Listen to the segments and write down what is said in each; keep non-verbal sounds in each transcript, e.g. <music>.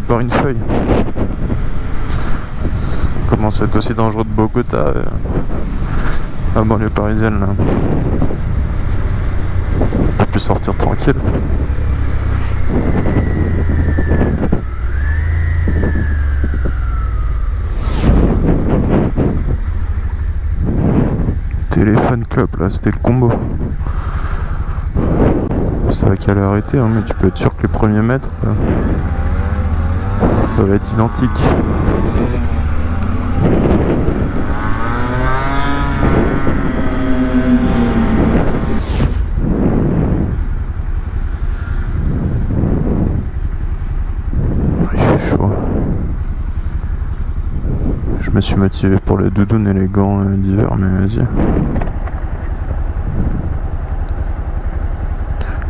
Par une feuille. Ça commence à être aussi dangereux de Bogota. Euh, à banlieue parisienne là. On peut sortir tranquille. Téléphone club là, c'était le combo. Ça va qu'à arrêter, hein, mais tu peux être sûr que les premiers mètres, euh, ça va être identique. Il fait chaud. Je me suis motivé pour les doudounes et les gants euh, d'hiver, mais vas-y.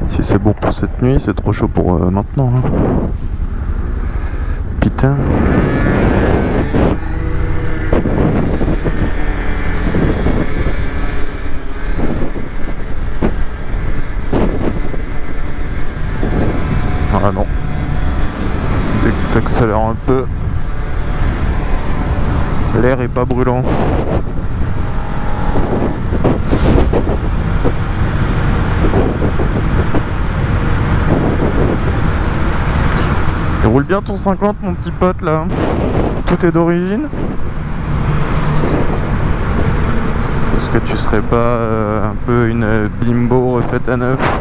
Si c'est bon pour cette nuit, c'est trop chaud pour euh, maintenant. hein. Ah non. Dès que t'accélères un peu, l'air est pas brûlant. Roule bien ton 50 mon petit pote là. Tout est d'origine. Est-ce que tu serais pas euh, un peu une euh, bimbo refaite à neuf? <laughs>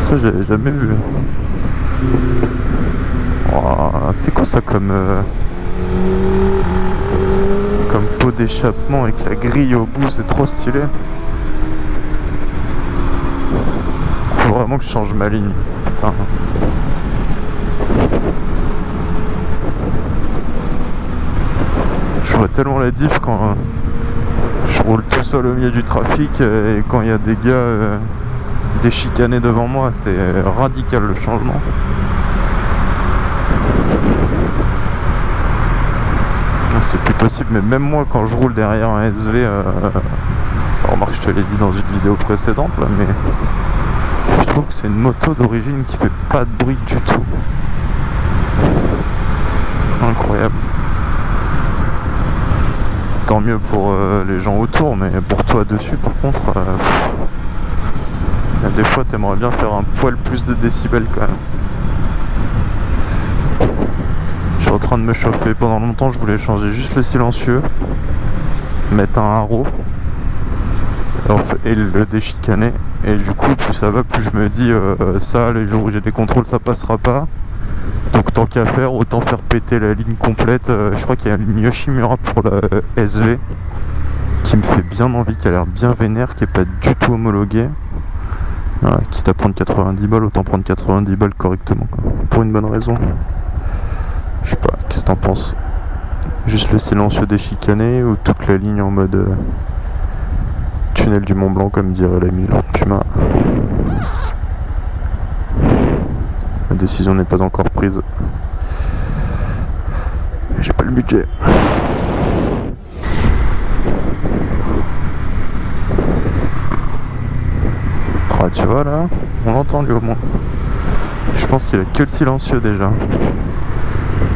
Ça j'avais jamais vu. Oh, C'est quoi ça comme... euh, d'échappement avec la grille au bout, c'est trop stylé. Faut vraiment que je change ma ligne. Putain. Je vois tellement la diff quand euh, je roule tout seul au milieu du trafic euh, et quand il y a des gars euh, déchicanés devant moi, c'est radical le changement. C'est plus possible, mais même moi quand je roule derrière un SV, euh, remarque je te l'ai dit dans une vidéo précédente là, mais je trouve que c'est une moto d'origine qui fait pas de bruit du tout. Incroyable. Tant mieux pour euh, les gens autour, mais pour toi dessus par contre, euh, pff, des fois t'aimerais bien faire un poil plus de décibels quand même. Je suis en train de me chauffer. Pendant longtemps, je voulais changer juste le silencieux, mettre un haro et le déchicaner. Et du coup, plus ça va, plus je me dis euh, ça, les jours où j'ai des contrôles, ça passera pas. Donc tant qu'à faire, autant faire péter la ligne complète. Euh, je crois qu'il y a une Yoshimura pour la euh, SV qui me fait bien envie, qui a l'air bien vénère, qui est pas du tout homologuée. Ouais, quitte à prendre 90 balles, autant prendre 90 balles correctement. quoi. Pour une bonne raison. Qu'est-ce que t'en penses? Juste le silencieux déchicané ou toute la ligne en mode euh, tunnel du Mont Blanc comme dirait l'ami Lord Puma? La décision n'est pas encore prise. J'ai pas le budget. Ah, tu vois là, on l'entend lui au moins. Je pense qu'il a que le silencieux déjà.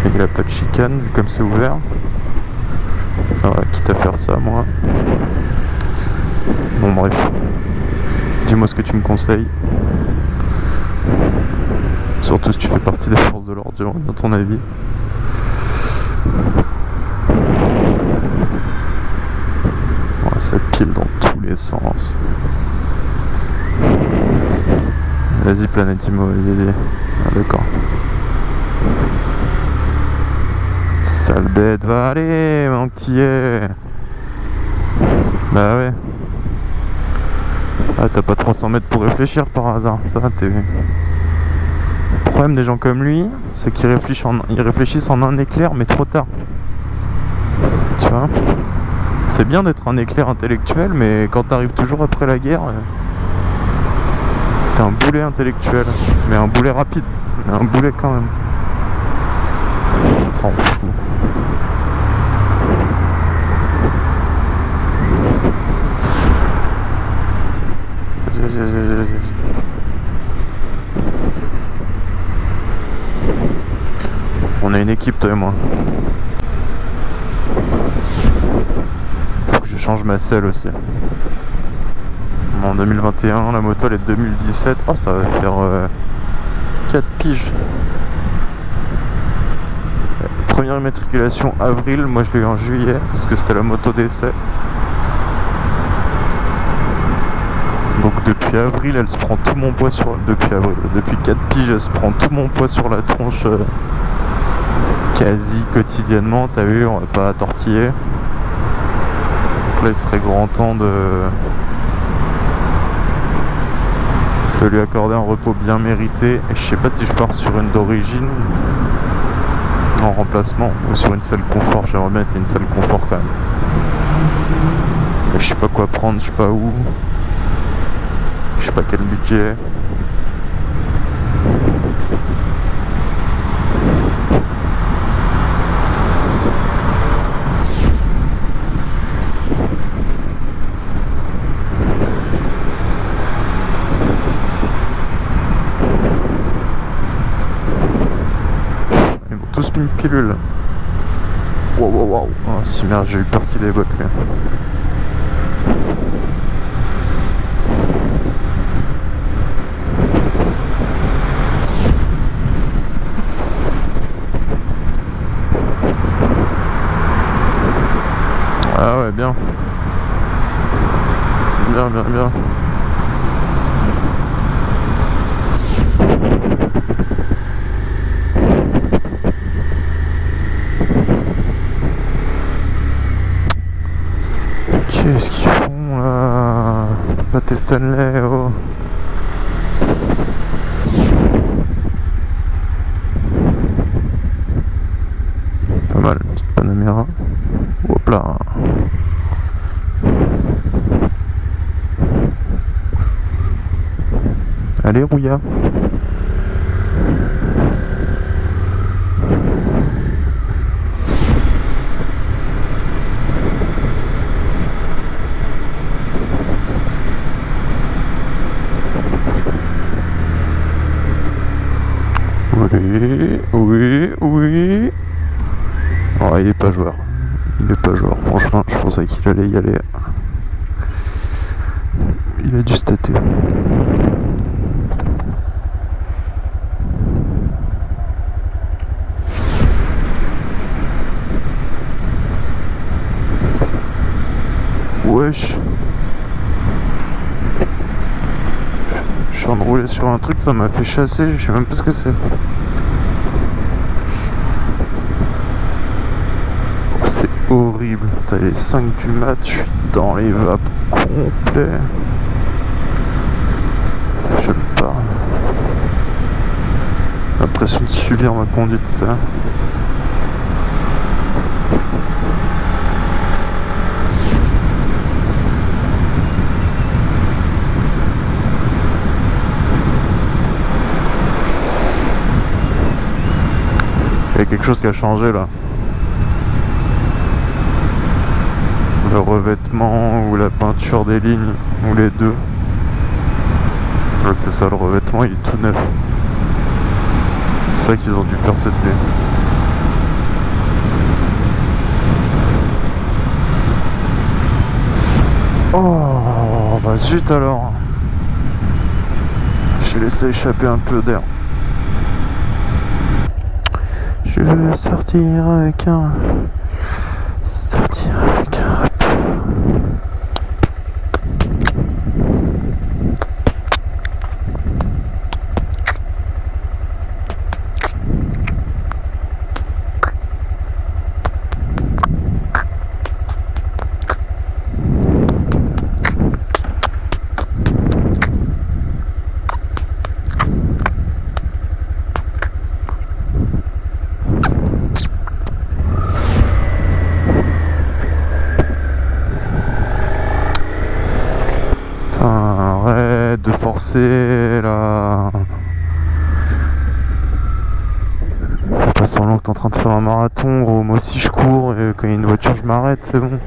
Et il a pas de chicane vu comme c'est ouvert. Ah ouais, quitte à faire ça moi. Bon bref. Dis-moi ce que tu me conseilles. Surtout si tu fais partie des forces de l'ordre, dans ton avis. Ouais, ça pile dans tous les sens. Vas-y Planetimo, vas-y, vas-y. Ah, d'accord. Bête, va aller, mon petit est. Bah ouais. Ah, t'as pas 300 mètres pour réfléchir par hasard, ça t'es... Le problème des gens comme lui, c'est qu'ils réfléchissent, en... un éclair, mais trop tard. Tu vois? C'est bien d'être un éclair intellectuel, mais quand t'arrives toujours après la guerre, euh, t'es un boulet intellectuel. Mais un boulet rapide, un boulet quand même. Fout. On est une équipe, toi et moi. Faut que je change ma selle aussi. En 2021, la moto elle est 2017. Oh, ça va faire euh, 4 piges. Première immatriculation avril, moi je l'ai eu en juillet, parce que c'était la moto d'essai. Depuis avril, elle se prend tout mon poids sur... Depuis avril, depuis 4 piges, elle se prend tout mon poids sur la tronche euh, quasi quotidiennement. T'as vu, on va pas tortiller. Donc là, il serait grand temps de... de lui accorder un repos bien mérité. Et je sais pas si je pars sur une d'origine en remplacement ou sur une salle confort. J'aimerais bien c'est une salle confort quand même. je sais pas quoi prendre, je sais pas où. Je sais pas quel budget. Ils m'ont tous une pilule. Wow, wow, wow. Oh, si merde, j'ai eu peur qu'il lui. Bien. Bien, bien, bien. Qu'est-ce qu'ils font là? Pâté Stanley, oh Pas mal, petite Panamera. Hop là Oui, oui, oui. Oh, il est pas joueur. Il est pas joueur. Franchement, je pensais qu'il allait y aller. Il a dû stater. Je suis en train de rouler sur un truc, ça m'a fait chasser, je sais même pas ce que c'est. Oh, c'est horrible. T'as les 5 du mat, je suis dans les vapes complets. J'aime pas. L'impression de subir ma conduite, ça. Quelque chose qui a changé là. Le revêtement ou la peinture des lignes, ou les deux. c'est ça, le revêtement il est tout neuf. C'est ça qu'ils ont dû faire cette nuit. Oh, bah zut alors. J'ai laissé échapper un peu d'air. Je veux sortir avec un... Sortir avec un forcer là. Faut pas semblant que t'es en train de faire un marathon, moi aussi je cours et quand il y a une voiture je m'arrête, c'est bon.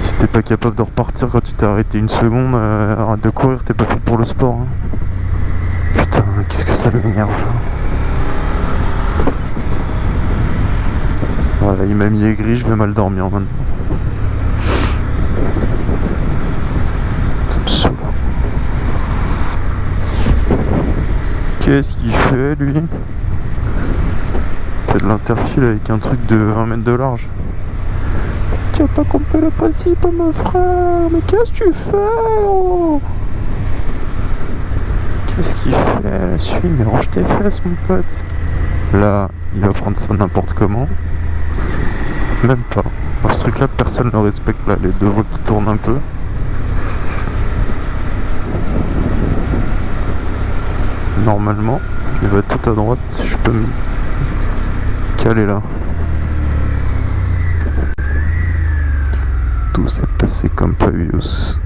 Si t'es pas capable de repartir quand tu t'es arrêté une seconde, euh, arrête de courir, t'es pas fait pour le sport. Hein. Putain, qu'est-ce que ça m'énerve Voilà, il m'a mis aigri, je vais mal dormir maintenant. Ça me saoule. Qu'est-ce qu'il fait lui? Il fait de l'interfile avec un truc de 20 mètres de large. Tu as pas compris le principe mon frère Mais qu'est-ce que tu fais oh Qu'est-ce qu'il fait? Suis, mais range tes fesses mon pote. Là, il va prendre ça n'importe comment. Même pas. Ce truc là, personne ne le respecte là. Les deux voies qui tournent un peu. Normalement, il va tout à droite. Je peux me caler là. Tout s'est passé comme Pavius.